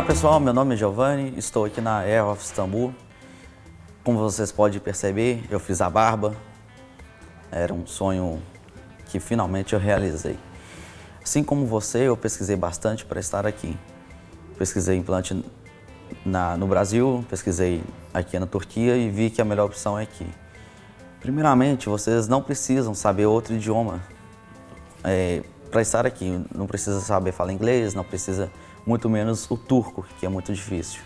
pessoal, meu nome é Giovanni, estou aqui na Air of Istanbul. Como vocês podem perceber, eu fiz a barba. Era um sonho que finalmente eu realizei. Assim como você, eu pesquisei bastante para estar aqui. Pesquisei implante na, no Brasil, pesquisei aqui na Turquia e vi que a melhor opção é aqui. Primeiramente, vocês não precisam saber outro idioma é, para estar aqui. Não precisa saber falar inglês, não precisa muito menos o turco, que é muito difícil.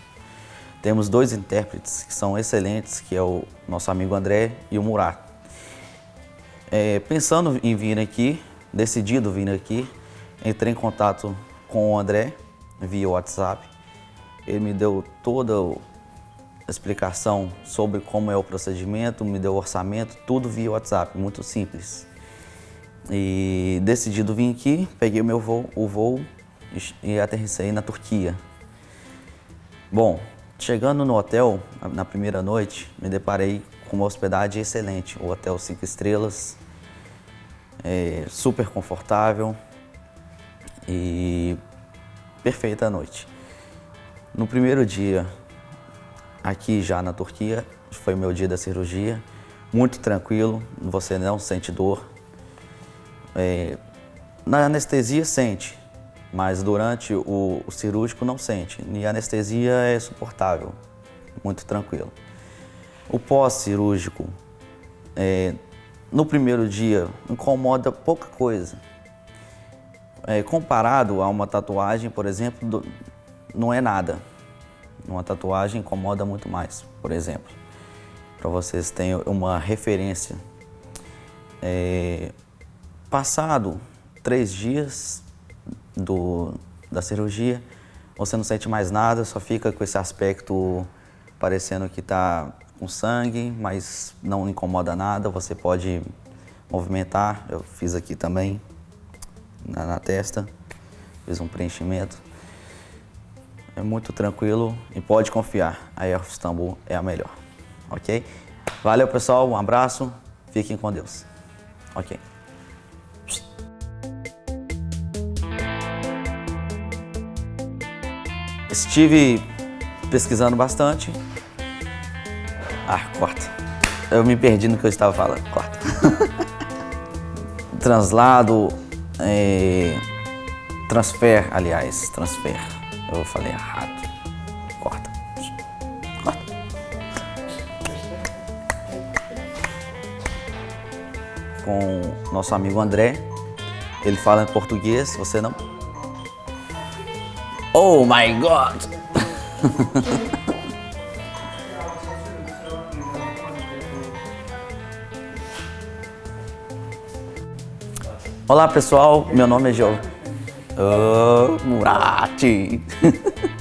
Temos dois intérpretes que são excelentes, que é o nosso amigo André e o Murat. É, pensando em vir aqui, decidido vir aqui, entrei em contato com o André via WhatsApp. Ele me deu toda a explicação sobre como é o procedimento, me deu o orçamento, tudo via WhatsApp, muito simples. E decidido vir aqui, peguei o meu voo, o voo e aterrissei na Turquia. Bom, chegando no hotel, na primeira noite, me deparei com uma hospedagem excelente. O hotel 5 estrelas, é, super confortável e perfeita noite. No primeiro dia, aqui já na Turquia, foi meu dia da cirurgia, muito tranquilo, você não sente dor. É, na anestesia sente, mas durante o, o cirúrgico não sente. E a anestesia é suportável, muito tranquilo. O pós-cirúrgico, é, no primeiro dia, incomoda pouca coisa. É, comparado a uma tatuagem, por exemplo, do, não é nada. Uma tatuagem incomoda muito mais, por exemplo. Para vocês terem uma referência. É, passado três dias, do, da cirurgia, você não sente mais nada, só fica com esse aspecto parecendo que está com sangue, mas não incomoda nada, você pode movimentar, eu fiz aqui também na, na testa, fiz um preenchimento. É muito tranquilo e pode confiar, a Air Istanbul é a melhor, ok? Valeu pessoal, um abraço, fiquem com Deus, ok? Estive pesquisando bastante. Ah, corta. Eu me perdi no que eu estava falando. Corta. Translado, é... transfer, aliás, transfer. Eu falei errado. Corta. Corta. Com nosso amigo André. Ele fala em português, você não Oh my God! Olá pessoal, meu nome é João oh, Murati.